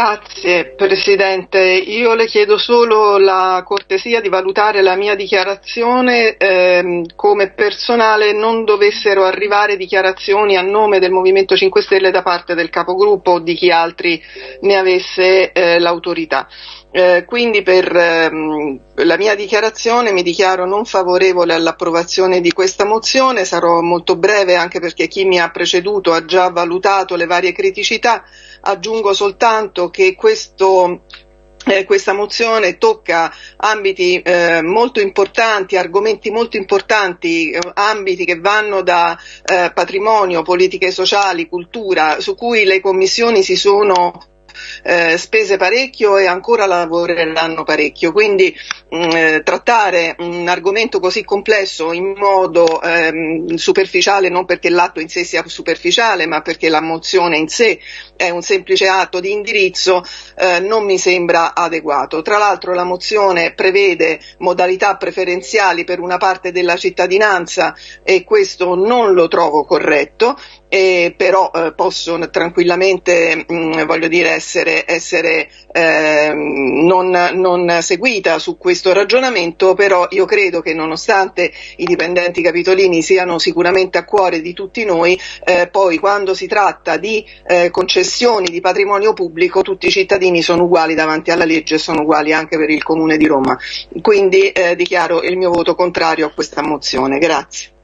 Grazie Presidente, io le chiedo solo la cortesia di valutare la mia dichiarazione ehm, come personale non dovessero arrivare dichiarazioni a nome del Movimento 5 Stelle da parte del capogruppo o di chi altri ne avesse eh, l'autorità. Eh, quindi per ehm, la mia dichiarazione mi dichiaro non favorevole all'approvazione di questa mozione, sarò molto breve anche perché chi mi ha preceduto ha già valutato le varie criticità, aggiungo soltanto che questo eh, questa mozione tocca ambiti eh, molto importanti, argomenti molto importanti, eh, ambiti che vanno da eh, patrimonio, politiche sociali, cultura, su cui le commissioni si sono eh, spese parecchio e ancora lavoreranno parecchio. Quindi mh, mm, eh, trattare un argomento così complesso in modo ehm, superficiale, non perché l'atto in sé sia superficiale, ma perché la mozione in sé è un semplice atto di indirizzo, eh, non mi sembra adeguato. Tra l'altro la mozione prevede modalità preferenziali per una parte della cittadinanza e questo non lo trovo corretto eh, però eh, posso tranquillamente mh, mm, voglio dire, essere, essere eh, non, non, seguita su questo ragionamento, però io credo che nonostante i dipendenti capitolini siano sicuramente a cuore di tutti noi, eh, poi quando si tratta di eh, concessioni di patrimonio pubblico tutti i cittadini sono uguali davanti alla legge e sono uguali anche per il Comune di Roma. Quindi eh, dichiaro il mio voto contrario a questa mozione. Grazie.